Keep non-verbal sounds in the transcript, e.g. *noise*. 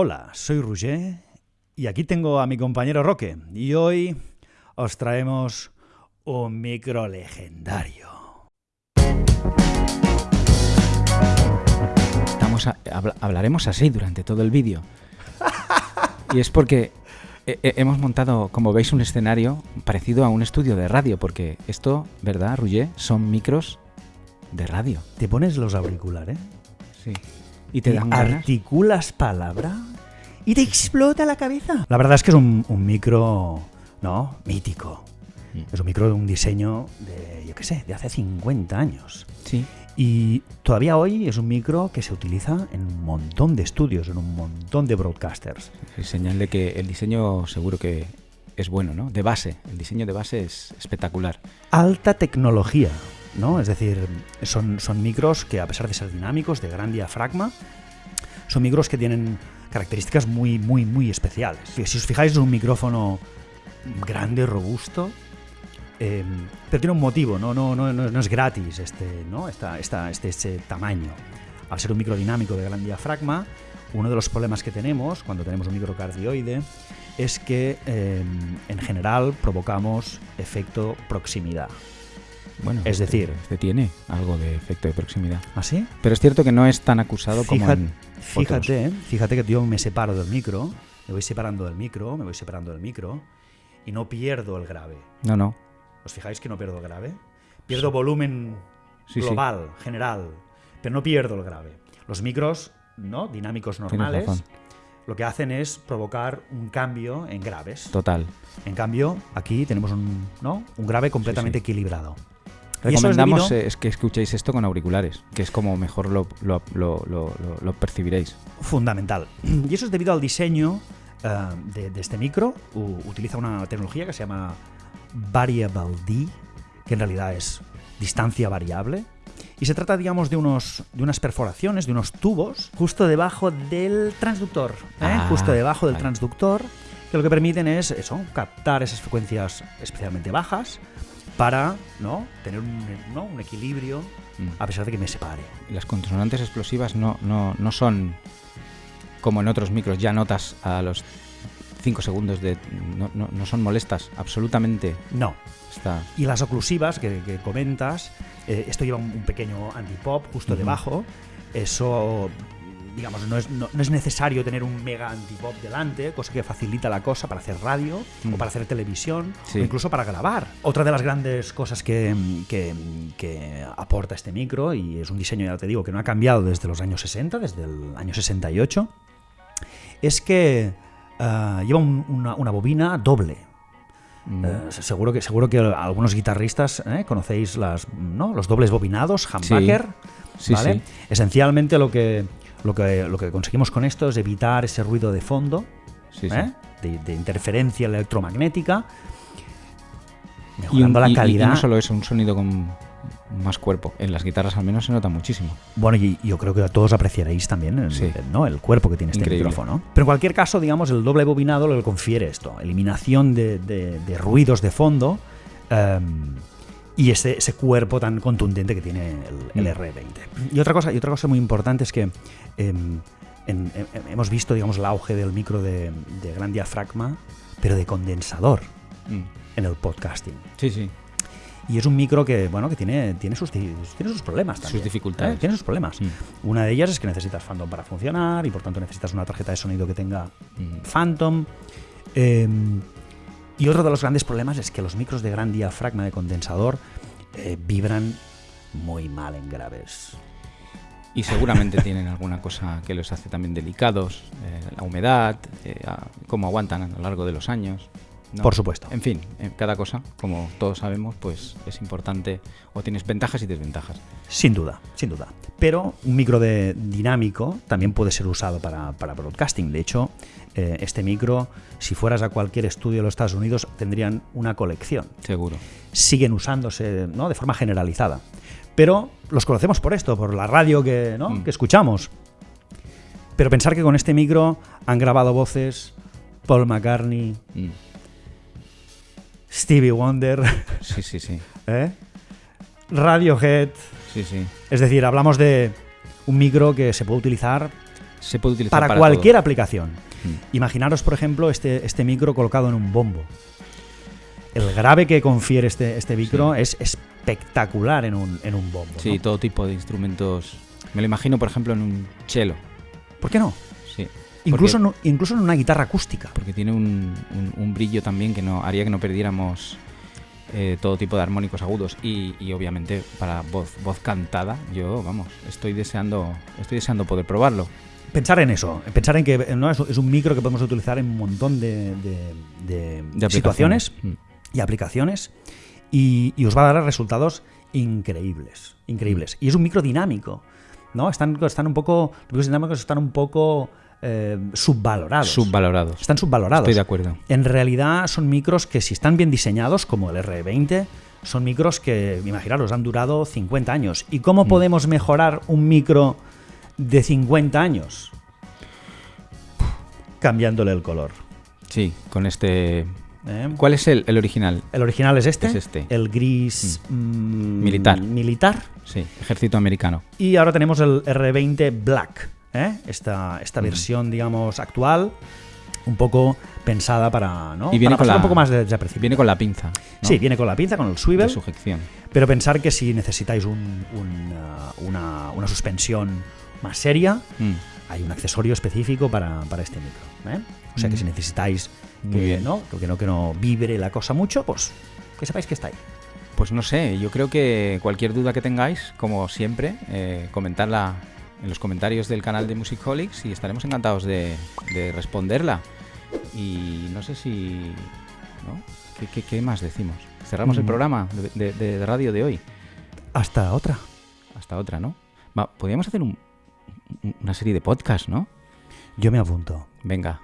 Hola, soy Roger y aquí tengo a mi compañero Roque y hoy os traemos un micro legendario. Estamos a- habla- hablaremos así durante todo el vídeo. *laughs* Y es porque he- he- hemos montado, como veis, un escenario parecido a un estudio de radio, porque esto, ¿verdad, Roger? Son micros de radio. Te pones los auriculares Sí. Y te dan ganas. articulas palabra y te explota la cabeza. La verdad es que es un, un micro, ¿no? Mítico. Mm. Es un micro de un diseño de, yo qué sé, de hace 50 años. Sí. Y todavía hoy es un micro que se utiliza en un montón de estudios, en un montón de broadcasters. Es señal de que el diseño seguro que es bueno, ¿no? De base. El diseño de base es espectacular. Alta tecnología, ¿no? Es decir, son, son micros que a pesar de ser dinámicos, de gran diafragma, son micros que tienen características muy, muy, muy especiales. Si os fijáis, es un micrófono grande, robusto, eh, pero tiene un motivo, ¿no? No, no, no, no es gratis este, ¿no? Este, este tamaño. Al ser un micro dinámico de gran diafragma, uno de los problemas que tenemos cuando tenemos un microcardioide es que eh, en general provocamos efecto proximidad. Bueno, Es este- decir- este tiene algo de efecto de proximidad. ¿Así? Pero es cierto que no es tan acusado como Fíjate, en otros. fíjate, fíjate que yo me separo del micro, me voy separando del micro, me voy separando del micro y no pierdo el grave. No, no. ¿Os fijáis que no pierdo el grave? Pierdo volumen Sí, sí. global, general, pero no pierdo el grave. Los micros, ¿no? Dinámicos normales, lo que hacen es provocar un cambio en graves. Total. En cambio, aquí tenemos un, ¿no? un grave completamente Sí, equilibrado. Es Recomendamos debido- eh, es que escuchéis esto con auriculares, que es como mejor lo, lo- lo- lo- percibiréis. fundamental. *clears throat* Y eso es debido al diseño eh, de, de este micro. U- utiliza una tecnología que se llama Variable D, que en realidad es distancia variable. Y se trata, digamos, de, unos, de unas perforaciones, de unos tubos, justo debajo del transductor. ¿eh? Ah, justo debajo del vale. transductor, que lo que permiten es eso, captar esas frecuencias especialmente bajas para ¿no? tener un, ¿no? un equilibrio Mm. a pesar de que me separe. Las consonantes explosivas no, no, no son como en otros micros, ya notas a los 5 segundos de... No, no- no son molestas, absolutamente. No, Está... Y las oclusivas que, que comentas, eh, esto lleva un, un pequeño antipop justo debajo. Eso, digamos, no es, no- no es necesario tener un mega antipop delante, cosa que facilita la cosa para hacer radio Mm. o para hacer televisión Sí. o incluso para grabar. Otra de las grandes cosas que, que- que aporta este micro, y es un diseño, ya te digo, que no ha cambiado desde los años 60, desde el año 68, es que ah, lleva un- una, una bobina doble. mm, Eh, seguro que seguro que algunos guitarristas eh, conocéis las, ¿no? los dobles bobinados, humbucker. Sí, ¿vale? sí. Esencialmente lo que, lo, que, lo que conseguimos con esto es evitar ese ruido de fondo, sí, sí. ¿eh? de, de interferencia electromagnética, Y, mejorando un- la y- y- calidad. y no solo eso, un sonido con más cuerpo. En las guitarras al menos se nota muchísimo. Bueno, y yo creo que todos apreciaréis también el, Sí. ¿no? el cuerpo que tiene este Increíble. micrófono. Pero en cualquier caso, digamos, el doble bobinado lo que confiere esto, eliminación de, de- de ruidos de fondo em, y ese, ese cuerpo tan contundente que tiene el, el Mm. R20. Y otra cosa, y otra cosa muy importante es que em, en- em- hemos visto, digamos, el auge del micro de, de gran diafragma, pero de condensador Mm. en el podcasting. Sí, sí. Y es un micro que, bueno, que tiene, tiene, sus, tiene sus problemas también. dificultades. ¿eh? Tiene sus problemas. Mm. Una de ellas es que necesitas Phantom para funcionar y por tanto necesitas una tarjeta de sonido que tenga Mm. Phantom. Eh, y otro de los grandes problemas es que los micros de gran diafragma de condensador eh, vibran muy mal en graves. Y seguramente tienen alguna cosa que los hace también delicados, eh, la humedad, eh, cómo aguantan a lo largo de los años. ¿No? Por supuesto. En fin, cada cosa, como todos sabemos, pues es importante o tienes ventajas y desventajas. Sin duda, sin duda. Pero un micro de dinámico también puede ser usado para, para broadcasting. De hecho, eh, este micro, si fueras a cualquier estudio de los Estados Unidos, tendrían una colección. Seguro. siguen usándose ¿no? de forma generalizada. Pero los conocemos por esto, por la radio que, ¿no? Mm. que escuchamos. Pero pensar que con este micro han grabado voces Paul McCartney, Mm. Stevie Wonder, Sí, sí, sí. *laughs* ¿eh? Radiohead. Sí, sí. Es decir, hablamos de un micro que se puede utilizar Se puede utilizar para, para cualquier todo. aplicación. Mm. Imaginaros, por ejemplo, este, este micro colocado en un bombo. El grave que confiere este, este micro es espectacular en un, en un bombo. Sí, ¿no? todo tipo de instrumentos. Me lo imagino, por ejemplo, en un cello. ¿Por qué no? Incluso, Porque- en, incluso en una guitarra acústica. porque tiene un, un- un brillo también que no haría que no perdiéramos eh, todo tipo de armónicos agudos y, y obviamente para voz voz cantada yo vamos estoy deseando estoy deseando poder probarlo Pensar en eso, pensar en que ¿no? es, es un micro que podemos utilizar en un montón de, de- de de situaciones. Mm. y aplicaciones y, y os va a dar resultados increíbles, increíbles. Y es un micro dinámico, ¿no? Están, están un poco, los micros dinámicos están un poco eh, subvalorados. subvalorados están subvalorados. estoy de acuerdo En realidad son micros que si están bien diseñados, como el R20, son micros que, imaginaros, han durado 50 años. ¿Y cómo Mm. podemos mejorar un micro de 50 años? Cambiándole el color. sí con este ¿eh? ¿cuál es el, el original? El original es este, Es este. el gris mm, Militar. militar. sí ejército americano Y ahora tenemos el R20 Black, ¿eh? esta, esta versión, digamos, actual, un poco pensada para, ¿no? Y viene para con la- un poco más de desapercibido. viene con la pinza ¿no? Sí, viene con la pinza, con el de swivel, sujeción pero pensar que si necesitáis un- un, uh, una, una suspensión más seria, Mm. hay un accesorio específico para, para este micro. ¿eh? O sea que Mm. si necesitáis que. ¿no? que, no, que no vibre la cosa mucho, pues que sepáis que está ahí. Pues no sé, yo creo que cualquier duda que tengáis, como siempre, eh, comentarla en los comentarios del canal de Musicholics y estaremos encantados de, de responderla. Y no sé si... ¿no? ¿Qué, qué- qué más decimos? Cerramos el Mm. programa de, de- de radio de hoy. Hasta otra. Hasta otra, ¿no? Va, podríamos hacer un- un- una serie de podcast, ¿no? Yo me apunto. Venga,